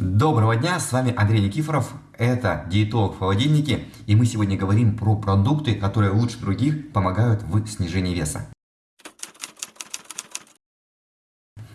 Доброго дня, с вами Андрей Никифоров, это диетолог в холодильнике, и мы сегодня говорим про продукты, которые лучше других помогают в снижении веса.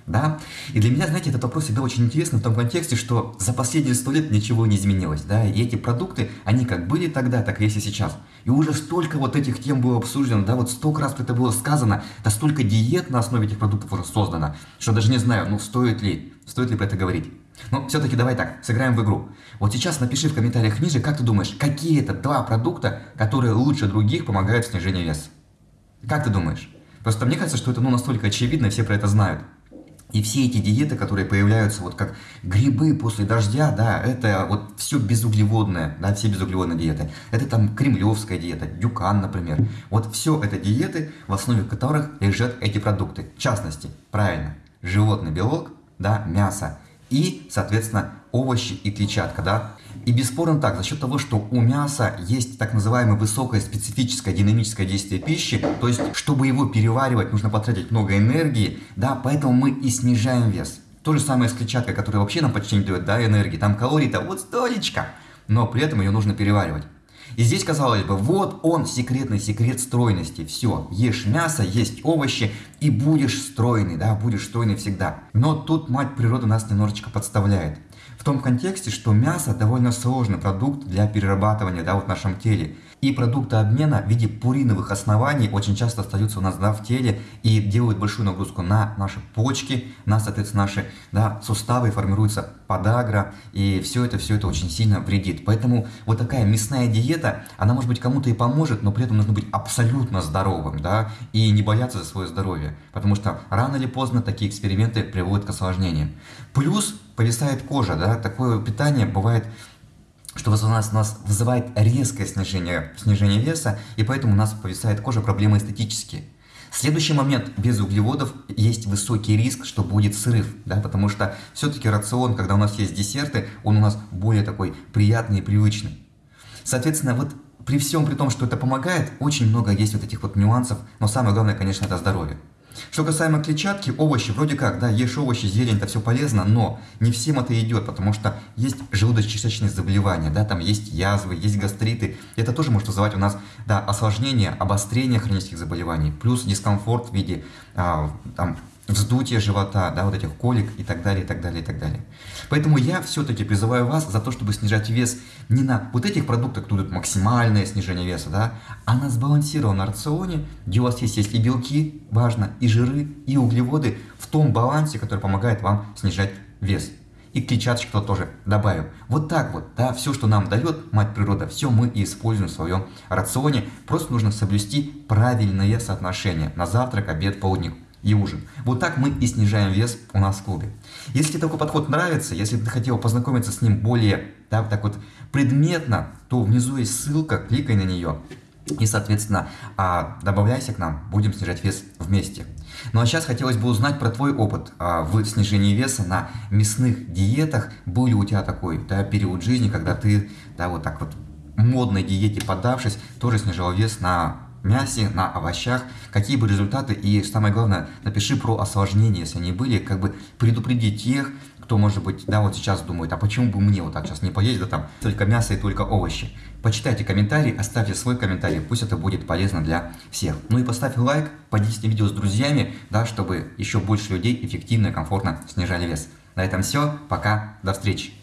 Да? И для меня, знаете, этот вопрос всегда очень интересный в том контексте, что за последние сто лет ничего не изменилось, да, и эти продукты, они как были тогда, так есть и сейчас. И уже столько вот этих тем было обсуждено, да, вот столько раз это было сказано, да столько диет на основе этих продуктов уже создано, что даже не знаю, ну стоит ли, стоит ли про это говорить. Но все-таки давай так, сыграем в игру. Вот сейчас напиши в комментариях ниже, как ты думаешь, какие это два продукта, которые лучше других помогают в снижении веса? Как ты думаешь? Просто мне кажется, что это ну, настолько очевидно, все про это знают. И все эти диеты, которые появляются вот как грибы после дождя, да, это вот все безуглеводное, да, все безуглеводные диеты. Это там кремлевская диета, дюкан, например. Вот все это диеты, в основе которых лежат эти продукты. В частности, правильно, животный белок, да, мясо и, соответственно, овощи и клетчатка, да. И бесспорно так, за счет того, что у мяса есть так называемое высокое специфическое динамическое действие пищи, то есть, чтобы его переваривать, нужно потратить много энергии, да, поэтому мы и снижаем вес. То же самое с клетчаткой, которая вообще нам почти не дает, да, энергии, там калорий-то вот столечко, но при этом ее нужно переваривать. И здесь, казалось бы, вот он, секретный секрет стройности. Все, ешь мясо, есть овощи, и будешь стройный, да, будешь стройный всегда. Но тут мать природа нас немножечко подставляет. В том контексте, что мясо довольно сложный продукт для перерабатывания да, вот в нашем теле. И продукты обмена в виде пуриновых оснований очень часто остаются у нас да, в теле и делают большую нагрузку на наши почки, на, соответственно, наши да, суставы, формируется подагра, и все это, все это очень сильно вредит. Поэтому вот такая мясная диета, она может быть кому-то и поможет, но при этом нужно быть абсолютно здоровым, да, и не бояться за свое здоровье, потому что рано или поздно такие эксперименты приводят к осложнениям. Плюс повисает кожа, да, такое питание бывает что у нас, у нас вызывает резкое снижение, снижение веса, и поэтому у нас повисает кожа проблемы эстетические. Следующий момент, без углеводов есть высокий риск, что будет срыв, да, потому что все-таки рацион, когда у нас есть десерты, он у нас более такой приятный и привычный. Соответственно, вот при всем при том, что это помогает, очень много есть вот этих вот нюансов, но самое главное, конечно, это здоровье. Что касаемо клетчатки, овощи, вроде как, да, ешь овощи, зелень, это все полезно, но не всем это идет, потому что есть желудочно-кишечные заболевания, да, там есть язвы, есть гастриты. Это тоже может вызывать у нас, да, осложнение, обострение хронических заболеваний, плюс дискомфорт в виде, а, там, вздутие живота, да, вот этих колик и так далее, и так далее, и так далее. Поэтому я все-таки призываю вас за то, чтобы снижать вес не на вот этих продуктах, тут максимальное снижение веса, да, а на сбалансированном рационе, где у вас есть, есть и белки, важно, и жиры, и углеводы в том балансе, который помогает вам снижать вес. И клетчаточку тоже добавим. Вот так вот, да, все, что нам дает мать природа, все мы и используем в своем рационе. Просто нужно соблюсти правильное соотношение на завтрак, обед, полдник и ужин. Вот так мы и снижаем вес у нас в клубе. Если такой подход нравится, если ты хотел познакомиться с ним более да, так вот предметно, то внизу есть ссылка, кликай на нее. И, соответственно, а, добавляйся к нам, будем снижать вес вместе. Ну а сейчас хотелось бы узнать про твой опыт а, в снижении веса на мясных диетах. Был ли у тебя такой да, период жизни, когда ты да, вот так вот модной диете подавшись, тоже снижал вес на мясе, на овощах, какие бы результаты и самое главное, напиши про осложнения, если они были, как бы предупредить тех, кто, может быть, да, вот сейчас думает, а почему бы мне вот так сейчас не поесть, да там только мясо и только овощи. Почитайте комментарий, оставьте свой комментарий, пусть это будет полезно для всех. Ну и поставь лайк, поделись видео с друзьями, да, чтобы еще больше людей эффективно и комфортно снижали вес. На этом все, пока, до встречи.